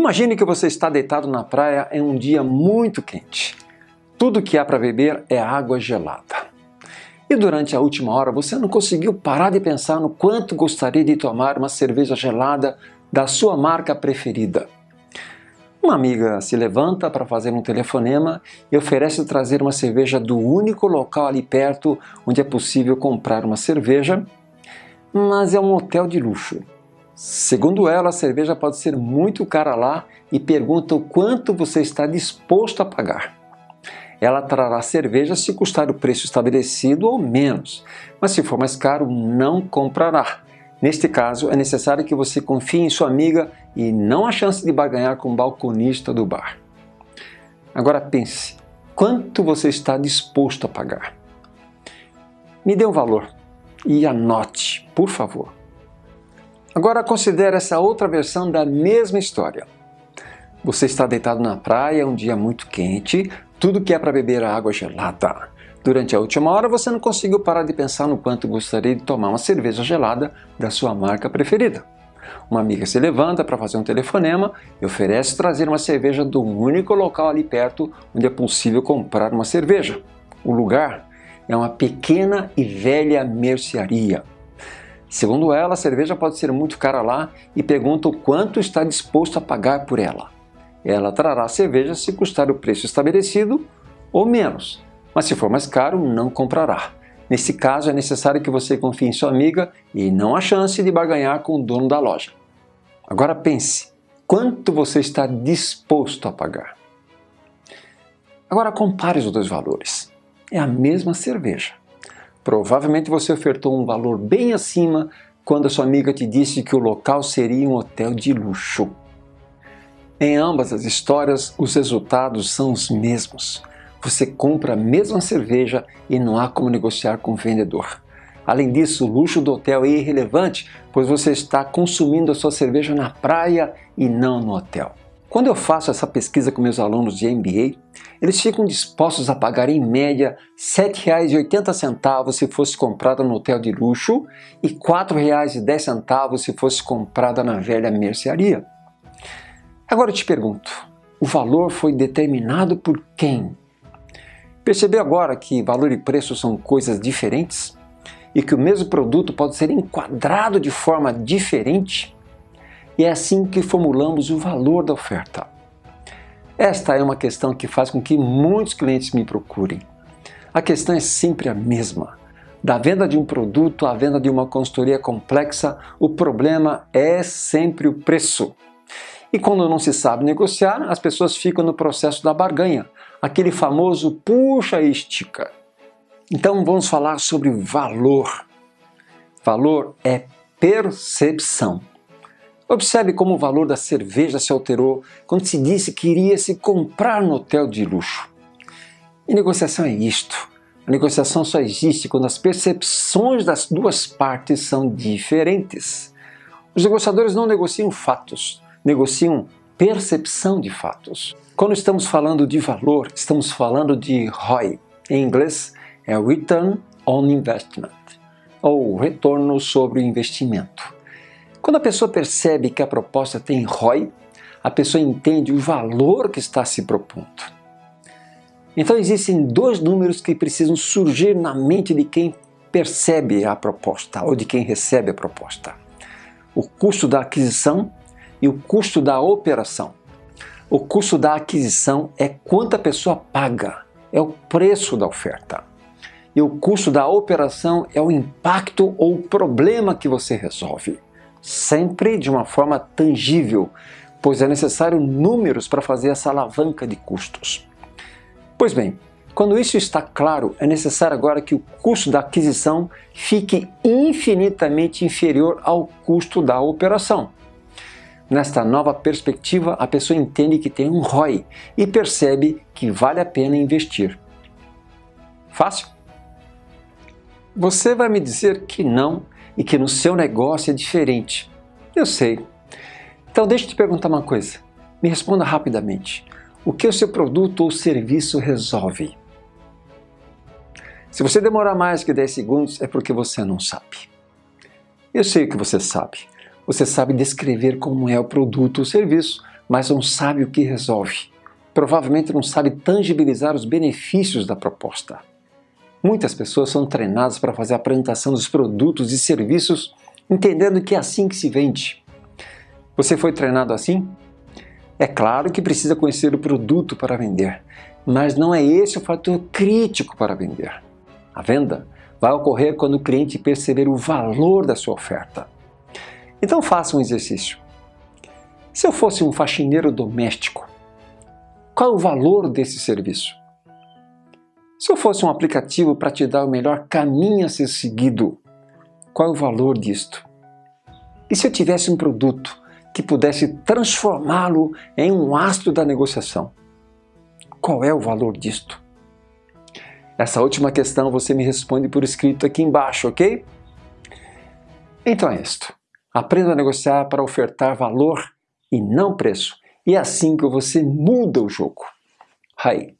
Imagine que você está deitado na praia em um dia muito quente. Tudo que há para beber é água gelada. E durante a última hora você não conseguiu parar de pensar no quanto gostaria de tomar uma cerveja gelada da sua marca preferida. Uma amiga se levanta para fazer um telefonema e oferece trazer uma cerveja do único local ali perto onde é possível comprar uma cerveja, mas é um hotel de luxo. Segundo ela, a cerveja pode ser muito cara lá e pergunta o quanto você está disposto a pagar. Ela trará cerveja se custar o preço estabelecido ou menos, mas se for mais caro, não comprará. Neste caso, é necessário que você confie em sua amiga e não a chance de barganhar com o balconista do bar. Agora pense, quanto você está disposto a pagar? Me dê um valor e anote, por favor. Agora considere essa outra versão da mesma história. Você está deitado na praia, um dia muito quente, tudo que é para beber água gelada. Durante a última hora você não conseguiu parar de pensar no quanto gostaria de tomar uma cerveja gelada da sua marca preferida. Uma amiga se levanta para fazer um telefonema e oferece trazer uma cerveja do único local ali perto onde é possível comprar uma cerveja. O lugar é uma pequena e velha mercearia. Segundo ela, a cerveja pode ser muito cara lá e pergunta o quanto está disposto a pagar por ela. Ela trará a cerveja se custar o preço estabelecido ou menos, mas se for mais caro, não comprará. Nesse caso, é necessário que você confie em sua amiga e não a chance de barganhar com o dono da loja. Agora pense, quanto você está disposto a pagar? Agora compare os dois valores. É a mesma cerveja. Provavelmente você ofertou um valor bem acima quando a sua amiga te disse que o local seria um hotel de luxo. Em ambas as histórias, os resultados são os mesmos. Você compra a mesma cerveja e não há como negociar com o vendedor. Além disso, o luxo do hotel é irrelevante, pois você está consumindo a sua cerveja na praia e não no hotel. Quando eu faço essa pesquisa com meus alunos de MBA, eles ficam dispostos a pagar em média R$ 7,80 se fosse comprada no hotel de luxo e R$ 4,10 se fosse comprada na velha mercearia. Agora eu te pergunto, o valor foi determinado por quem? Percebeu agora que valor e preço são coisas diferentes? E que o mesmo produto pode ser enquadrado de forma diferente? E é assim que formulamos o valor da oferta. Esta é uma questão que faz com que muitos clientes me procurem. A questão é sempre a mesma. Da venda de um produto à venda de uma consultoria complexa, o problema é sempre o preço. E quando não se sabe negociar, as pessoas ficam no processo da barganha, aquele famoso puxa e estica. Então vamos falar sobre valor. Valor é percepção. Observe como o valor da cerveja se alterou quando se disse que iria se comprar no hotel de luxo. E negociação é isto. A negociação só existe quando as percepções das duas partes são diferentes. Os negociadores não negociam fatos, negociam percepção de fatos. Quando estamos falando de valor, estamos falando de ROI. Em inglês é Return on Investment, ou retorno sobre o investimento. Quando a pessoa percebe que a proposta tem ROI, a pessoa entende o valor que está se propondo. Então existem dois números que precisam surgir na mente de quem percebe a proposta ou de quem recebe a proposta. O custo da aquisição e o custo da operação. O custo da aquisição é quanto a pessoa paga, é o preço da oferta. E o custo da operação é o impacto ou o problema que você resolve sempre de uma forma tangível, pois é necessário números para fazer essa alavanca de custos. Pois bem, quando isso está claro, é necessário agora que o custo da aquisição fique infinitamente inferior ao custo da operação. Nesta nova perspectiva, a pessoa entende que tem um ROI e percebe que vale a pena investir. Fácil? Você vai me dizer que não e que no seu negócio é diferente. Eu sei. Então deixa eu te perguntar uma coisa. Me responda rapidamente. O que o seu produto ou serviço resolve? Se você demorar mais que 10 segundos é porque você não sabe. Eu sei o que você sabe. Você sabe descrever como é o produto ou serviço, mas não sabe o que resolve. Provavelmente não sabe tangibilizar os benefícios da proposta. Muitas pessoas são treinadas para fazer a apresentação dos produtos e serviços entendendo que é assim que se vende. Você foi treinado assim? É claro que precisa conhecer o produto para vender, mas não é esse o fator crítico para vender. A venda vai ocorrer quando o cliente perceber o valor da sua oferta. Então faça um exercício. Se eu fosse um faxineiro doméstico, qual é o valor desse serviço? Se eu fosse um aplicativo para te dar o melhor caminho a ser seguido, qual é o valor disto? E se eu tivesse um produto que pudesse transformá-lo em um astro da negociação? Qual é o valor disto? Essa última questão você me responde por escrito aqui embaixo, ok? Então é isto. Aprenda a negociar para ofertar valor e não preço. E é assim que você muda o jogo. Aí.